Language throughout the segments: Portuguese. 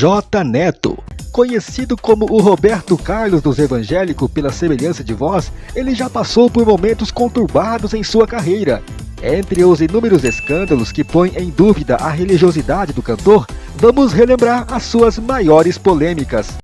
J Neto. Conhecido como o Roberto Carlos dos evangélicos pela semelhança de voz, ele já passou por momentos conturbados em sua carreira. Entre os inúmeros escândalos que põem em dúvida a religiosidade do cantor, vamos relembrar as suas maiores polêmicas.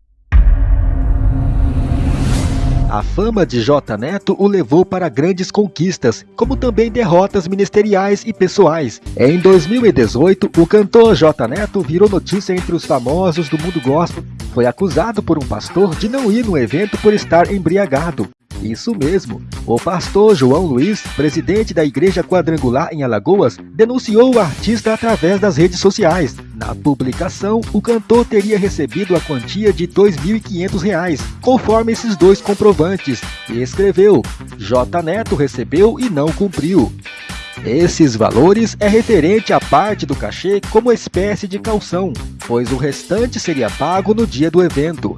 A fama de J Neto o levou para grandes conquistas, como também derrotas ministeriais e pessoais. Em 2018, o cantor J Neto virou notícia entre os famosos do mundo gospel. Foi acusado por um pastor de não ir no evento por estar embriagado. Isso mesmo. O pastor João Luiz, presidente da Igreja Quadrangular em Alagoas, denunciou o artista através das redes sociais. Na publicação, o cantor teria recebido a quantia de R$ 2.500, conforme esses dois comprovantes, e escreveu: J Neto recebeu e não cumpriu. Esses valores é referente à parte do cachê como espécie de calção, pois o restante seria pago no dia do evento.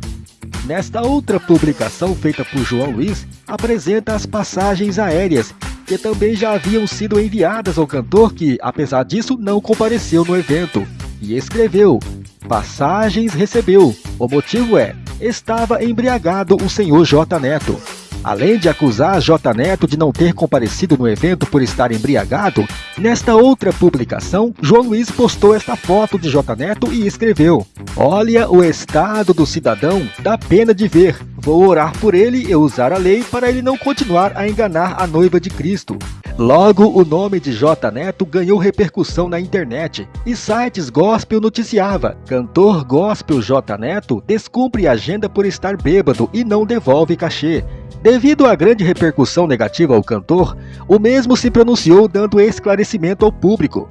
Nesta outra publicação feita por João Luiz, apresenta as passagens aéreas, que também já haviam sido enviadas ao cantor que, apesar disso, não compareceu no evento. E escreveu, passagens recebeu. O motivo é, estava embriagado o senhor J. Neto. Além de acusar J Neto de não ter comparecido no evento por estar embriagado, nesta outra publicação, João Luiz postou esta foto de J Neto e escreveu Olha o estado do cidadão, dá pena de ver. Vou orar por ele e usar a lei para ele não continuar a enganar a noiva de Cristo. Logo, o nome de J Neto ganhou repercussão na internet e sites gospel noticiava Cantor gospel J Neto descumpre agenda por estar bêbado e não devolve cachê. Devido à grande repercussão negativa ao cantor, o mesmo se pronunciou dando esclarecimento ao público.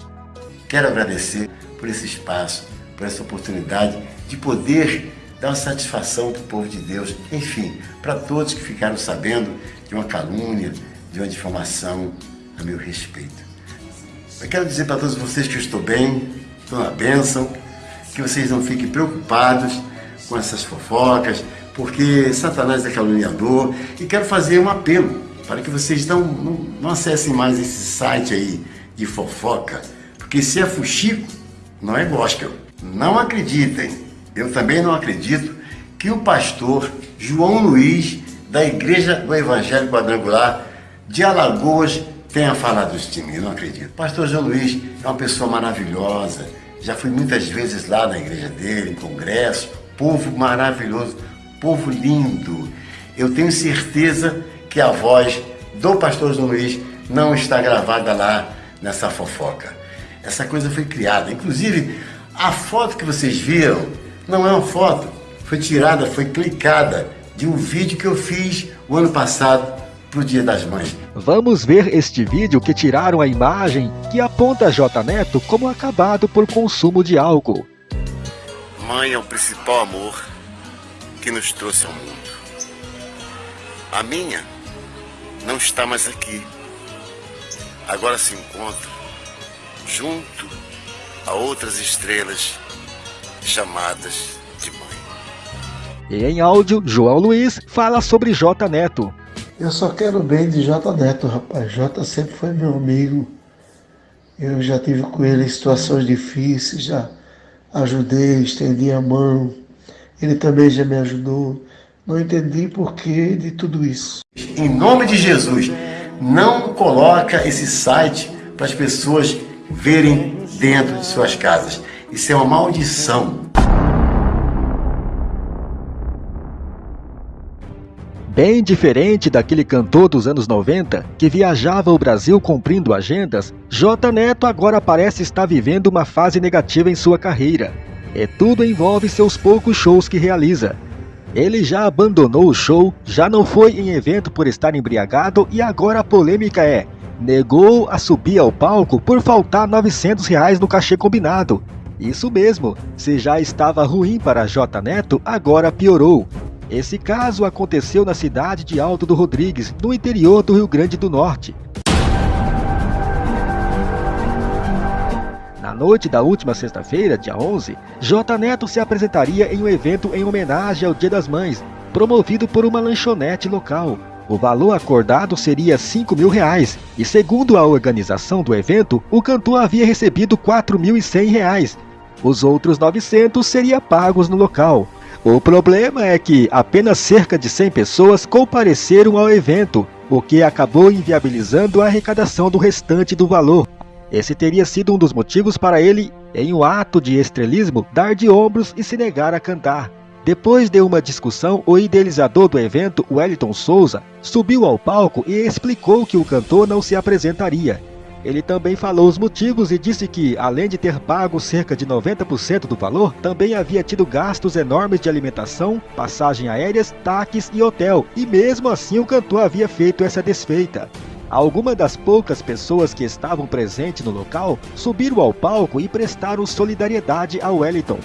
Quero agradecer por esse espaço, por essa oportunidade de poder dar uma satisfação para o povo de Deus, enfim, para todos que ficaram sabendo de uma calúnia, de uma difamação a meu respeito. Eu quero dizer para todos vocês que eu estou bem, estou na bênção, que vocês não fiquem preocupados com essas fofocas, porque Satanás é caluniador e quero fazer um apelo para que vocês não, não, não acessem mais esse site aí de fofoca, porque se é fuxico, não é gospel. Não acreditem, eu também não acredito que o pastor João Luiz, da Igreja do Evangelho Quadrangular de Alagoas, tenha falado isso de mim, não acredito. pastor João Luiz é uma pessoa maravilhosa, já fui muitas vezes lá na igreja dele, em congresso, povo maravilhoso, povo lindo. Eu tenho certeza que a voz do pastor João Luiz não está gravada lá nessa fofoca. Essa coisa foi criada. Inclusive, a foto que vocês viram não é uma foto. Foi tirada, foi clicada de um vídeo que eu fiz o ano passado para o Dia das Mães. Vamos ver este vídeo que tiraram a imagem que aponta J Neto como acabado por consumo de álcool. Mãe é o principal amor que nos trouxe ao mundo. A minha não está mais aqui. Agora se encontra junto a outras estrelas chamadas de mãe. E em áudio, João Luiz fala sobre J Neto. Eu só quero bem de J Neto, rapaz. J sempre foi meu amigo. Eu já tive com ele em situações difíceis, já ajudei, estendi a mão ele também já me ajudou. Não entendi porquê de tudo isso. Em nome de Jesus, não coloca esse site para as pessoas verem dentro de suas casas. Isso é uma maldição. Bem diferente daquele cantor dos anos 90 que viajava o Brasil cumprindo agendas, J Neto agora parece estar vivendo uma fase negativa em sua carreira. E tudo envolve seus poucos shows que realiza. Ele já abandonou o show, já não foi em evento por estar embriagado e agora a polêmica é negou a subir ao palco por faltar 900 reais no cachê combinado. Isso mesmo, se já estava ruim para J Neto, agora piorou. Esse caso aconteceu na cidade de Alto do Rodrigues, no interior do Rio Grande do Norte. noite da última sexta-feira, dia 11, J Neto se apresentaria em um evento em homenagem ao Dia das Mães, promovido por uma lanchonete local. O valor acordado seria 5 mil reais, e segundo a organização do evento, o cantor havia recebido 4.100 reais. Os outros 900 seriam pagos no local. O problema é que apenas cerca de 100 pessoas compareceram ao evento, o que acabou inviabilizando a arrecadação do restante do valor. Esse teria sido um dos motivos para ele, em um ato de estrelismo, dar de ombros e se negar a cantar. Depois de uma discussão, o idealizador do evento, Wellington Souza, subiu ao palco e explicou que o cantor não se apresentaria. Ele também falou os motivos e disse que, além de ter pago cerca de 90% do valor, também havia tido gastos enormes de alimentação, passagem aéreas, taques e hotel, e mesmo assim o cantor havia feito essa desfeita. Algumas das poucas pessoas que estavam presentes no local subiram ao palco e prestaram solidariedade a Wellington.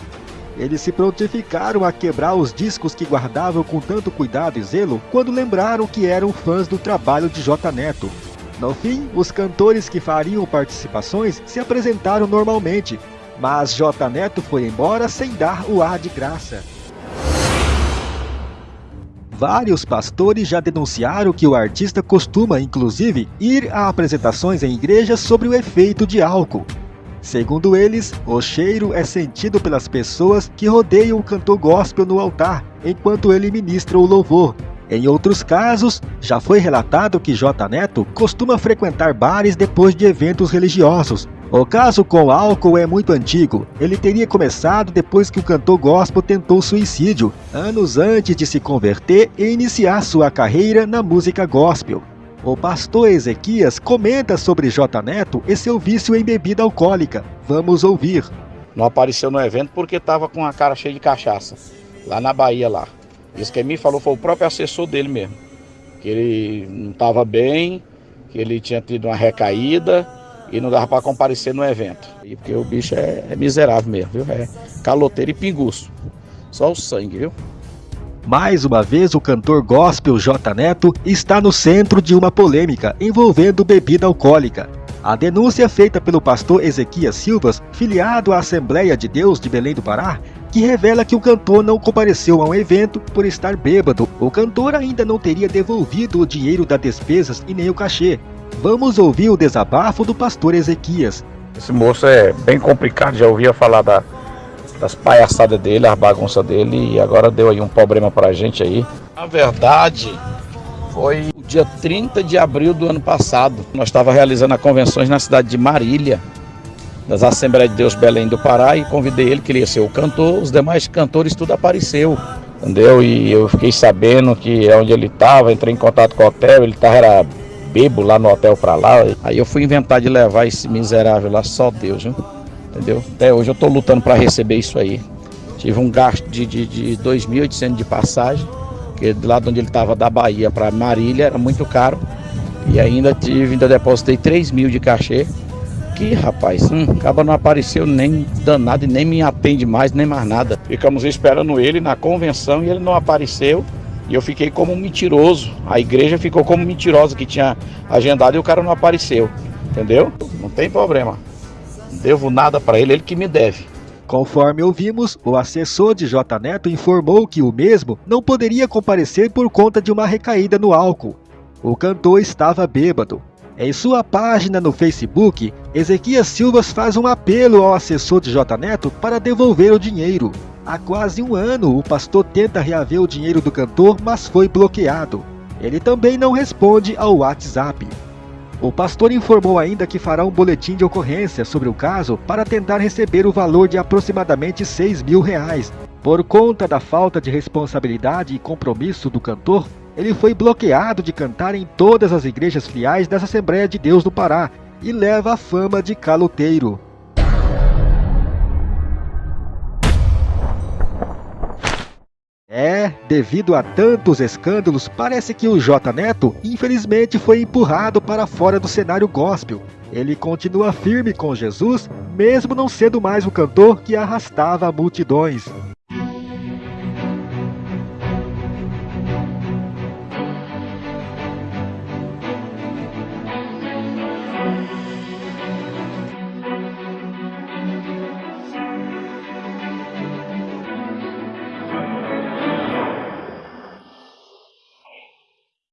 Eles se prontificaram a quebrar os discos que guardavam com tanto cuidado e zelo quando lembraram que eram fãs do trabalho de J Neto. No fim, os cantores que fariam participações se apresentaram normalmente, mas J Neto foi embora sem dar o ar de graça. Vários pastores já denunciaram que o artista costuma, inclusive, ir a apresentações em igrejas sobre o efeito de álcool. Segundo eles, o cheiro é sentido pelas pessoas que rodeiam o cantor gospel no altar, enquanto ele ministra o louvor. Em outros casos, já foi relatado que J Neto costuma frequentar bares depois de eventos religiosos, o caso com álcool é muito antigo. Ele teria começado depois que o cantor gospel tentou suicídio, anos antes de se converter e iniciar sua carreira na música gospel. O pastor Ezequias comenta sobre J Neto e seu vício em bebida alcoólica. Vamos ouvir. Não apareceu no evento porque estava com a cara cheia de cachaça, lá na Bahia lá. Isso que me falou foi o próprio assessor dele mesmo. Que ele não estava bem, que ele tinha tido uma recaída e não dava para comparecer no evento. E porque o bicho é, é miserável mesmo, viu? É caloteiro e pinguço. Só o sangue, viu? Mais uma vez, o cantor gospel J Neto está no centro de uma polêmica envolvendo bebida alcoólica. A denúncia feita pelo pastor Ezequias Silvas, filiado à Assembleia de Deus de Belém do Pará, que revela que o cantor não compareceu a um evento por estar bêbado. O cantor ainda não teria devolvido o dinheiro das despesas e nem o cachê, Vamos ouvir o desabafo do pastor Ezequias. Esse moço é bem complicado, já ouvia falar da, das palhaçadas dele, as bagunças dele, e agora deu aí um problema pra gente aí. Na verdade, foi o dia 30 de abril do ano passado. Nós estávamos realizando a convenções na cidade de Marília, das Assembleias de Deus Belém do Pará, e convidei ele, que ele ia ser o cantor, os demais cantores tudo apareceu. Entendeu? E eu fiquei sabendo que é onde ele estava, entrei em contato com o hotel, ele estava bebo lá no hotel pra lá. Aí eu fui inventar de levar esse miserável lá, só Deus, viu? Entendeu? Até hoje eu tô lutando para receber isso aí. Tive um gasto de, de, de 2.800 de passagem, que lá de onde ele estava da Bahia para Marília era muito caro. E ainda tive, ainda depositei 3 mil de cachê. Que rapaz, hum, acaba não apareceu nem danado e nem me atende mais, nem mais nada. Ficamos esperando ele na convenção e ele não apareceu. E eu fiquei como um mentiroso. A igreja ficou como mentirosa que tinha agendado e o cara não apareceu. Entendeu? Não tem problema. Não devo nada para ele, ele que me deve. Conforme ouvimos, o assessor de J Neto informou que o mesmo não poderia comparecer por conta de uma recaída no álcool. O cantor estava bêbado. Em sua página no Facebook, Ezequias Silvas faz um apelo ao assessor de J Neto para devolver o dinheiro. Há quase um ano, o pastor tenta reaver o dinheiro do cantor, mas foi bloqueado. Ele também não responde ao WhatsApp. O pastor informou ainda que fará um boletim de ocorrência sobre o caso para tentar receber o valor de aproximadamente 6 mil reais. Por conta da falta de responsabilidade e compromisso do cantor, ele foi bloqueado de cantar em todas as igrejas filiais das Assembleias de Deus do Pará e leva a fama de caloteiro. É, devido a tantos escândalos, parece que o J Neto infelizmente foi empurrado para fora do cenário gospel. Ele continua firme com Jesus, mesmo não sendo mais o cantor que arrastava multidões.